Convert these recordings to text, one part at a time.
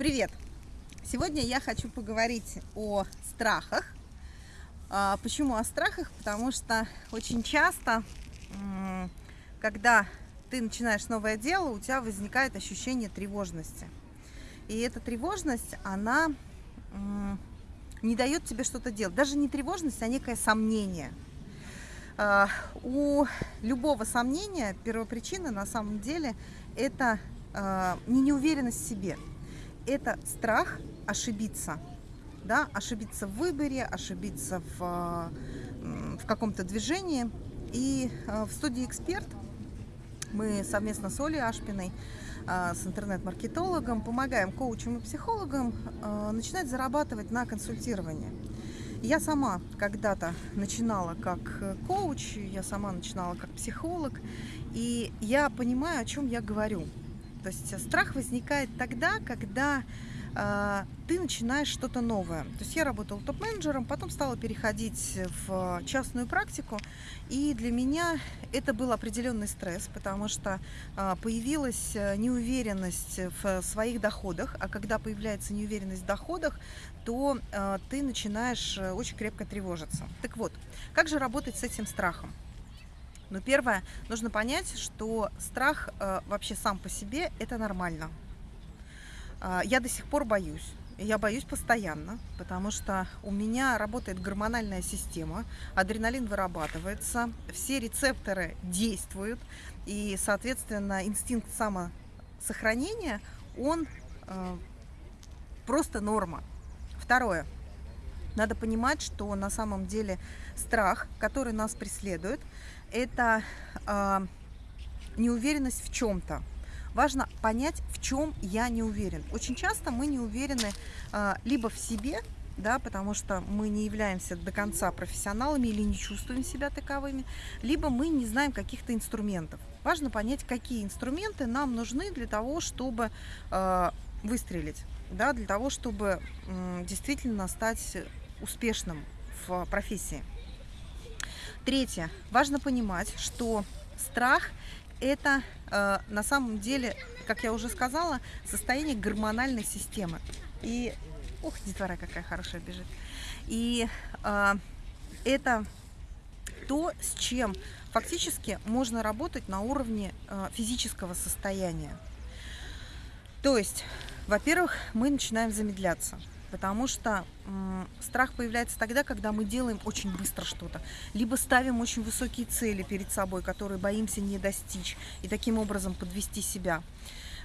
Привет! Сегодня я хочу поговорить о страхах. А, почему о страхах? Потому что очень часто, когда ты начинаешь новое дело, у тебя возникает ощущение тревожности. И эта тревожность, она не дает тебе что-то делать. Даже не тревожность, а некое сомнение. А, у любого сомнения первопричина на самом деле это а, не неуверенность в себе – это страх ошибиться, да, ошибиться в выборе, ошибиться в, в каком-то движении. И э, в студии «Эксперт» мы совместно с Олей Ашпиной, э, с интернет-маркетологом, помогаем коучам и психологам э, начинать зарабатывать на консультировании. Я сама когда-то начинала как коуч, я сама начинала как психолог, и я понимаю, о чем я говорю. То есть страх возникает тогда, когда э, ты начинаешь что-то новое. То есть я работала топ-менеджером, потом стала переходить в частную практику, и для меня это был определенный стресс, потому что э, появилась неуверенность в своих доходах, а когда появляется неуверенность в доходах, то э, ты начинаешь очень крепко тревожиться. Так вот, как же работать с этим страхом? Но первое, нужно понять, что страх э, вообще сам по себе это нормально. Э, я до сих пор боюсь. Я боюсь постоянно, потому что у меня работает гормональная система, адреналин вырабатывается, все рецепторы действуют, и, соответственно, инстинкт самосохранения, он э, просто норма. Второе. Надо понимать, что на самом деле страх, который нас преследует, это э, неуверенность в чем-то. Важно понять, в чем я не уверен. Очень часто мы не уверены э, либо в себе, да, потому что мы не являемся до конца профессионалами или не чувствуем себя таковыми, либо мы не знаем каких-то инструментов. Важно понять, какие инструменты нам нужны для того, чтобы э, выстрелить, да, для того, чтобы э, действительно стать успешным в профессии. Третье. Важно понимать, что страх – это э, на самом деле, как я уже сказала, состояние гормональной системы. И, ух, детвора какая хорошая бежит. И э, это то, с чем фактически можно работать на уровне э, физического состояния. То есть, во-первых, мы начинаем замедляться потому что страх появляется тогда, когда мы делаем очень быстро что-то, либо ставим очень высокие цели перед собой, которые боимся не достичь, и таким образом подвести себя.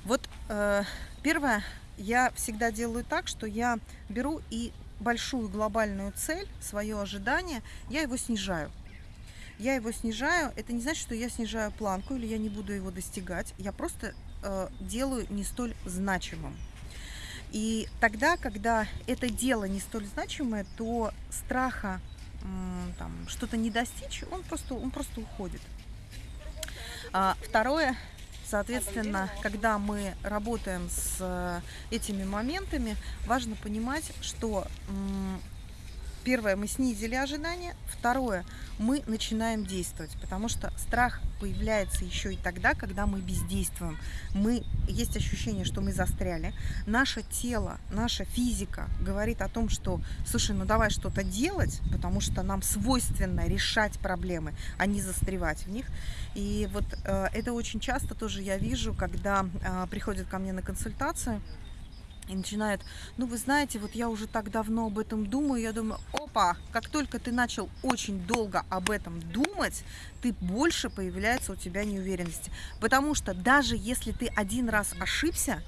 Вот э, первое, я всегда делаю так, что я беру и большую глобальную цель, свое ожидание, я его снижаю. Я его снижаю, это не значит, что я снижаю планку или я не буду его достигать, я просто э, делаю не столь значимым. И тогда, когда это дело не столь значимое, то страха что-то не достичь, он просто, он просто уходит. А, второе, соответственно, когда мы работаем с э, этими моментами, важно понимать, что Первое, мы снизили ожидания. Второе, мы начинаем действовать, потому что страх появляется еще и тогда, когда мы бездействуем. Мы, есть ощущение, что мы застряли. Наше тело, наша физика говорит о том, что, слушай, ну давай что-то делать, потому что нам свойственно решать проблемы, а не застревать в них. И вот э, это очень часто тоже я вижу, когда э, приходят ко мне на консультацию, и начинает, ну вы знаете, вот я уже так давно об этом думаю, я думаю, опа, как только ты начал очень долго об этом думать, ты больше появляется у тебя неуверенности. Потому что даже если ты один раз ошибся,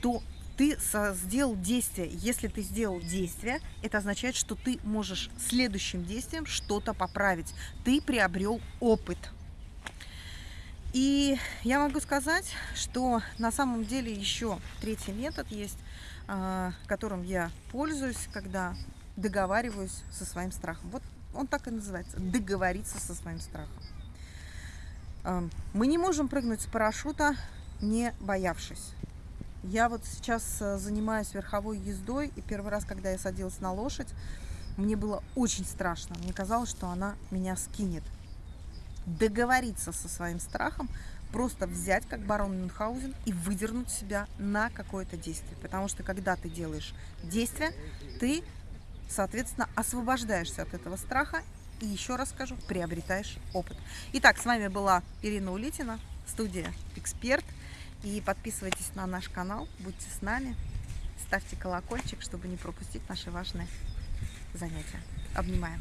то ты сделал действие. Если ты сделал действие, это означает, что ты можешь следующим действием что-то поправить. Ты приобрел опыт. И я могу сказать, что на самом деле еще третий метод есть, а, которым я пользуюсь, когда договариваюсь со своим страхом. Вот он так и называется – договориться со своим страхом. А, мы не можем прыгнуть с парашюта, не боявшись. Я вот сейчас э, занимаюсь верховой ездой, и первый раз, когда я садилась на лошадь, мне было очень страшно. Мне казалось, что она меня скинет договориться со своим страхом, просто взять, как барон Мюнхгаузен, и выдернуть себя на какое-то действие. Потому что когда ты делаешь действие, ты, соответственно, освобождаешься от этого страха и, еще раз скажу, приобретаешь опыт. Итак, с вами была Ирина Улитина, студия «Эксперт». И подписывайтесь на наш канал, будьте с нами, ставьте колокольчик, чтобы не пропустить наши важные занятия. Обнимаем!